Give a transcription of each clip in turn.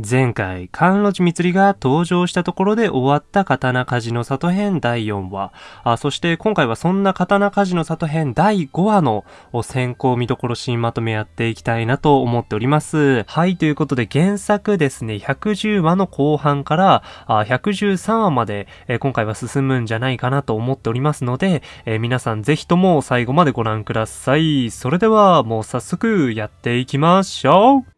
前回、関路寺光が登場したところで終わった刀鍛冶の里編第4話。あそして今回はそんな刀鍛冶の里編第5話の先行見どころシーンまとめやっていきたいなと思っております。はい、ということで原作ですね、110話の後半からあ113話まで、え今回は進むんじゃないかなと思っておりますので、え皆さんぜひとも最後までご覧ください。それではもう早速やっていきましょう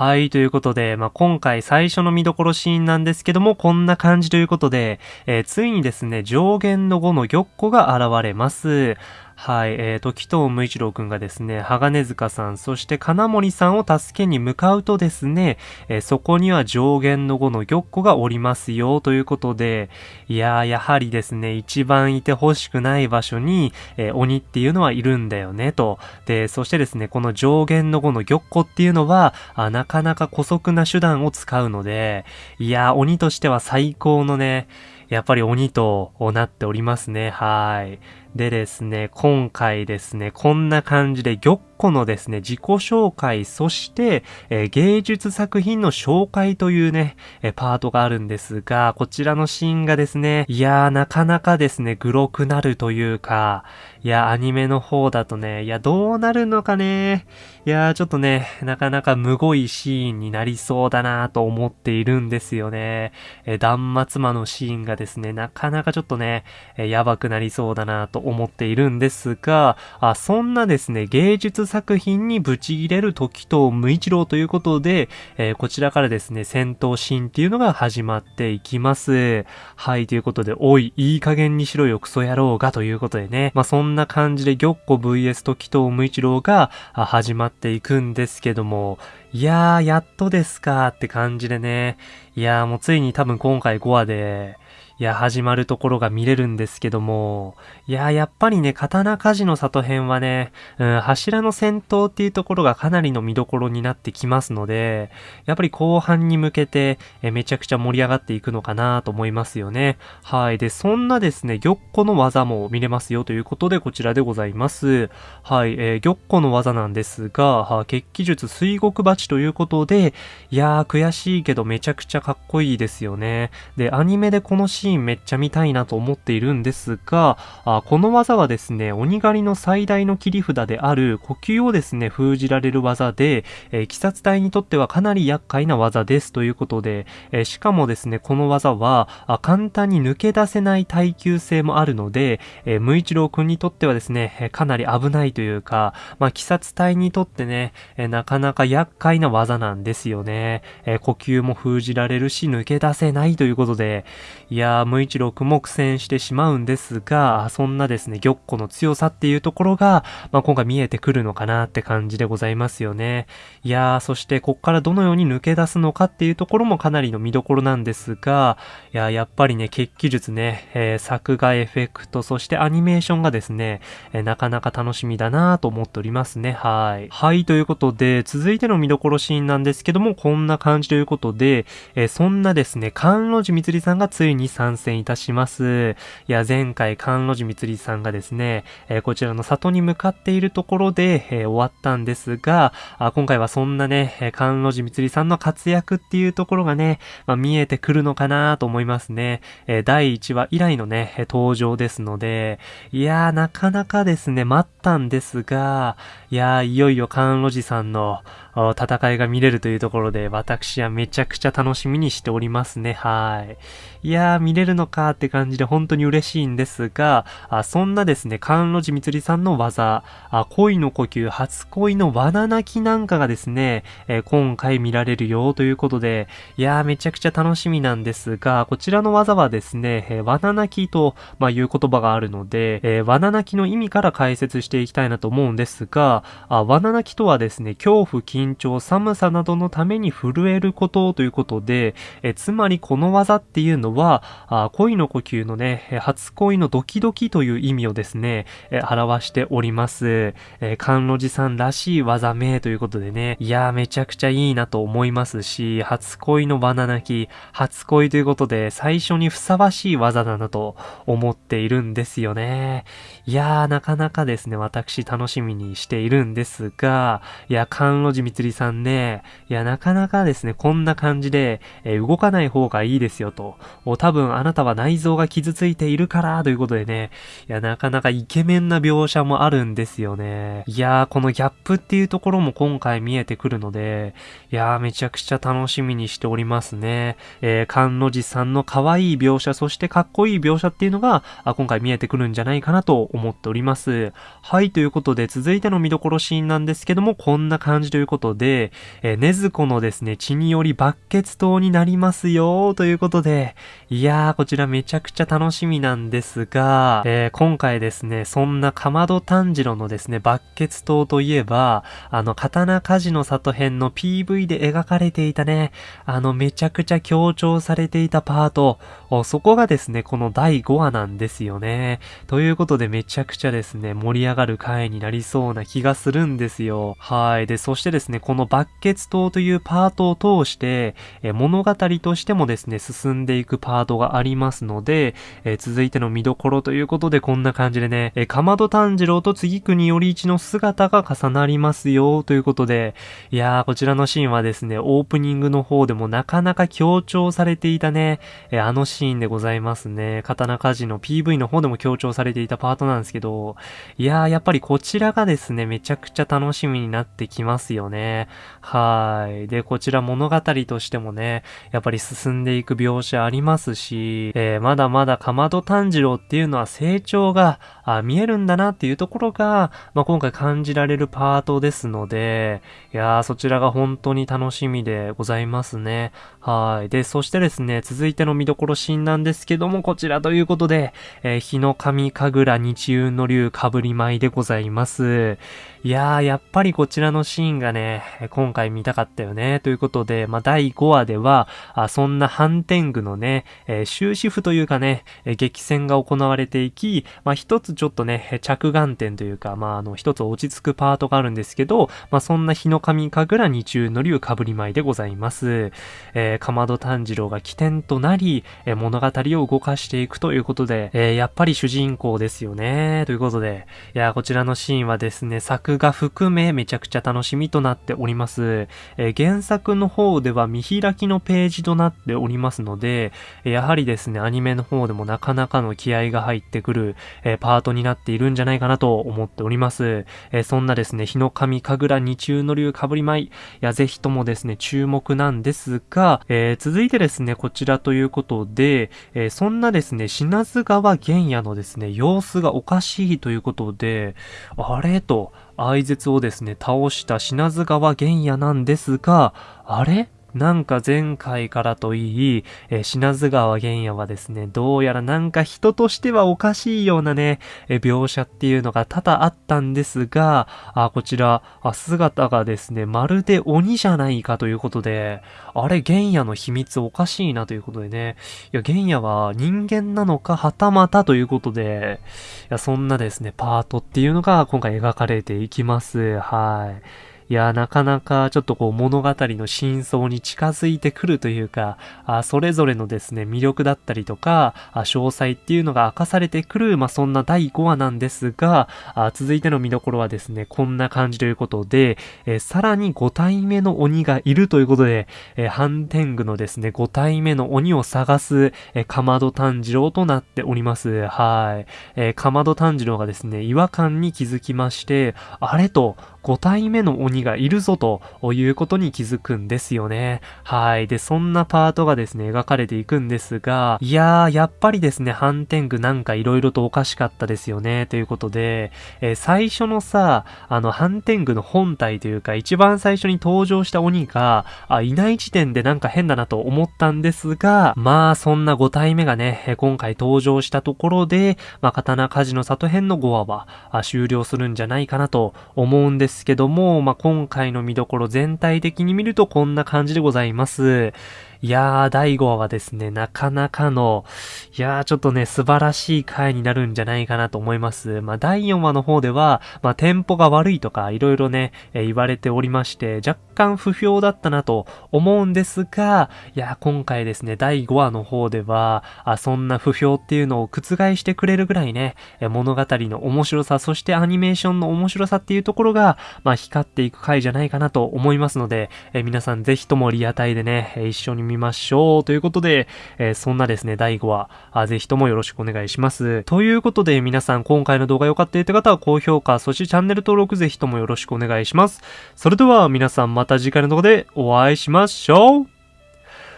はい、ということで、まあ、今回最初の見どころシーンなんですけども、こんな感じということで、えー、ついにですね、上限の5の玉子が現れます。はい、えー、と、紀藤無一郎くんがですね、鋼塚さん、そして金森さんを助けに向かうとですね、えー、そこには上限の5の玉子がおりますよ、ということで、いやー、やはりですね、一番いて欲しくない場所に、えー、鬼っていうのはいるんだよね、と。で、そしてですね、この上限の5の玉子っていうのは、あなかなか古速な手段を使うので、いやー、鬼としては最高のね、やっぱり鬼となっておりますね。はい。でですね、今回ですね、こんな感じで玉子のですね、自己紹介、そして、えー、芸術作品の紹介というね、えー、パートがあるんですが、こちらのシーンがですね、いやーなかなかですね、グロくなるというか、いや、アニメの方だとね、いや、どうなるのかね、いやーちょっとね、なかなかむごいシーンになりそうだなと思っているんですよね。えー、断末魔のシーンがですね、なかなかちょっとね、えやばくなりそうだなと思っているんですが、あそんなですね、芸術作品にブチ切れる時と無一郎ということで、えー、こちらからですね、戦闘シーンっていうのが始まっていきます。はい、ということで、おい、いい加減にしろよ、クソ野郎が、ということでね、まあ、そんな感じで、玉子 VS 時と無一郎が始まっていくんですけども、いやー、やっとですかって感じでね、いやーもうついに多分今回5話で、いや、始まるところが見れるんですけども、いや、やっぱりね、刀鍛冶の里編はね、うん、柱の戦闘っていうところがかなりの見どころになってきますので、やっぱり後半に向けて、えめちゃくちゃ盛り上がっていくのかなと思いますよね。はい。で、そんなですね、玉子の技も見れますよということで、こちらでございます。はい。えー、玉子の技なんですが、は血気術水獄鉢ということで、いやー、悔しいけどめちゃくちゃかっこいいですよね。で、アニメでこのシーンーンめっちゃ見たいなと思っているんですが、あこの技はですね、鬼狩りの最大の切り札である呼吸をですね、封じられる技で、えー、鬼殺隊にとってはかなり厄介な技ですということで、えー、しかもですね、この技は、あ簡単に抜け出せない耐久性もあるので、えー、無一郎くんにとってはですね、かなり危ないというか、まあ、鬼殺隊にとってね、えなかなか厄介な技なんですよね。え呼吸も封じられるし、抜け出せないということで、いやー、無一郎くんも苦戦してしまうんですが、そんなですね、玉子の強さっていうところが、まあ、今回見えてくるのかなって感じでございますよね。いやー、そしてこっからどのように抜け出すのかっていうところもかなりの見どころなんですが、いややっぱりね、血気術ね、えー、作画エフェクト、そしてアニメーションがですね、えー、なかなか楽しみだなと思っておりますね。はい。はい、ということで、続いての見どころシーンなんですけども、こんな感じということで、えー、そんなですね、関路寺みつりさんがついに参戦いたします。いや、前回、関路寺みつりさんがですね、えー、こちらの里に向かっているところで、えー、終わったんですが、あ今回はそんなね、関路寺みつりさんの活躍っていうところがね、まあ、見えてくるのかなと思いますね。えー、第1話以来のね、登場ですので、いやー、なかなかですね、待ったんですが、いやー、いよいよ関路寺さんの戦いが見れるというところで、私はめちゃくちゃ楽しみにしておりますね。はい。いやー、見れるのかって感じで本当に嬉しいんですが、あそんなですね、関路寺みつりさんの技、あ恋の呼吸、初恋の罠泣きなんかがですね、えー、今回見られるよということで、いやー、めちゃくちゃ楽しみなんですが、こちらの技はですね、えー、罠泣きと、まあ、いう言葉があるので、えー、罠泣きの意味から解説していきたいなと思うんですが、あ罠泣きとはですね、恐怖、緊張、寒さなどのために震えることということで、えつまりこの技っていうのは、あ恋の呼吸のね、初恋のドキドキという意味をですね、え表しております。え関路寺さんらしい技名ということでね、いやーめちゃくちゃいいなと思いますし、初恋のバナナキ、初恋ということで最初にふさわしい技だなと思っているんですよね。いやーなかなかですね、私楽しみにしているんですが、いや、関路寺みつりさんね、いや、なかなかですね、こんな感じで、えー、動かない方がいいですよと。多分あなたは内臓が傷ついているから、ということでね、いや、なかなかイケメンな描写もあるんですよね。いやー、このギャップっていうところも今回見えてくるので、いやー、めちゃくちゃ楽しみにしておりますね。えー、菅野寺さんの可愛い描写、そしてかっこいい描写っていうのが、あ今回見えてくるんじゃないかなと思っております。はい、ということで、続いての見どころシーンなんですけども、こんな感じということことで、えー、ねずこのですね、血によりバッケツ島になりますよ、ということで、いやー、こちらめちゃくちゃ楽しみなんですが、えー、今回ですね、そんなかまど炭治郎のですね、バッケツ島といえば、あの、刀鍛冶の里編の PV で描かれていたね、あの、めちゃくちゃ強調されていたパート、そこがですね、この第5話なんですよね。ということでめちゃくちゃですね、盛り上がる回になりそうな気がするんですよ。はい。で、そしてですね、ねこのバッケツ島というパートを通して、え物語としてもですね、進んでいくパートがありますので、え続いての見どころということでこんな感じでね、えかまど炭治郎と次国より一の姿が重なりますよ、ということで、いやー、こちらのシーンはですね、オープニングの方でもなかなか強調されていたね、えあのシーンでございますね。刀鍛冶の PV の方でも強調されていたパートなんですけど、いやー、やっぱりこちらがですね、めちゃくちゃ楽しみになってきますよね。ねはい。で、こちら物語としてもね、やっぱり進んでいく描写ありますし、えー、まだまだかまど炭治郎っていうのは成長があ見えるんだなっていうところが、まあ、今回感じられるパートですので、いやー、そちらが本当に楽しみでございますね。はい。で、そしてですね、続いての見どころシーンなんですけども、こちらということで、えー、日の神神楽日運の竜かぶり舞でございます。いやー、やっぱりこちらのシーンがね、今回見たかったよね。ということで、まあ、第5話では、あそんな反天狗のね、えー、終止符というかね、えー、激戦が行われていき、まあ、一つちょっとね、着眼点というか、まあ、あの、一つ落ち着くパートがあるんですけど、まあ、そんな日の神神楽日中の竜かぶり舞でございます。えー、かまど炭治郎が起点となり、えー、物語を動かしていくということで、えー、やっぱり主人公ですよね。ということで、いやー、こちらのシーンはですね、作が含めめちゃくちゃ楽しみとなっております。えー、原作の方では見開きのページとなっておりますので、やはりですね、アニメの方でもなかなかの気合が入ってくる、えー、パートになっているんじゃないかなと思っております。えー、そんなですね、日の神神楽二中の竜かぶり舞いや、ぜひともですね、注目なんですが、え続いてですね、こちらということで、えそんなですね、品津川玄也のですね、様子がおかしいということで、あれと、愛絶をですね、倒した品津川玄也なんですが、あれ？なんか前回からといい、えー、品津川玄也はですね、どうやらなんか人としてはおかしいようなね、えー、描写っていうのが多々あったんですが、あ、こちら、あ、姿がですね、まるで鬼じゃないかということで、あれ、玄也の秘密おかしいなということでね、いや、玄也は人間なのか、はたまたということで、いや、そんなですね、パートっていうのが今回描かれていきます。はい。いや、なかなかちょっとこう物語の真相に近づいてくるというか、あそれぞれのですね、魅力だったりとか、あ詳細っていうのが明かされてくる、まあ、そんな第5話なんですが、あ続いての見どころはですね、こんな感じということで、えー、さらに5体目の鬼がいるということで、えー、ハンテングのですね、5体目の鬼を探す、えー、かまど炭治郎となっております。はい。えー、かまど炭治郎がですね、違和感に気づきまして、あれと、5体目の鬼がいるぞということに気づくんですよね。はい。で、そんなパートがですね、描かれていくんですが、いやー、やっぱりですね、ハンテングなんか色々とおかしかったですよね、ということで、えー、最初のさ、あの、ハンテングの本体というか、一番最初に登場した鬼が、あ、いない時点でなんか変だなと思ったんですが、まあ、そんな5体目がね、今回登場したところで、まあ、刀鍛冶の里編の5話は、終了するんじゃないかなと思うんですけども、まあ、今回の見どころ全体的に見るとこんな感じでございます。いやー、第5話はですね、なかなかの、いやー、ちょっとね、素晴らしい回になるんじゃないかなと思います。まあ、第4話の方では、まあ、テンポが悪いとか、いろいろね、えー、言われておりまして、若干不評だったなと思うんですが、いやー、今回ですね、第5話の方では、あそんな不評っていうのを覆してくれるぐらいね、え物語の面白さ、そしてアニメーションの面白さっていうところが、まあ、光っていく回じゃないかなと思いますので、え皆さんぜひともリアタイでね、一緒に見ましょう。ということで、えー、そんなですね、第5話あ、ぜひともよろしくお願いします。ということで、皆さん今回の動画良かったって方は高評価、そしてチャンネル登録ぜひともよろしくお願いします。それでは皆さんまた次回の動画でお会いしましょう。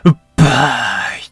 うっばー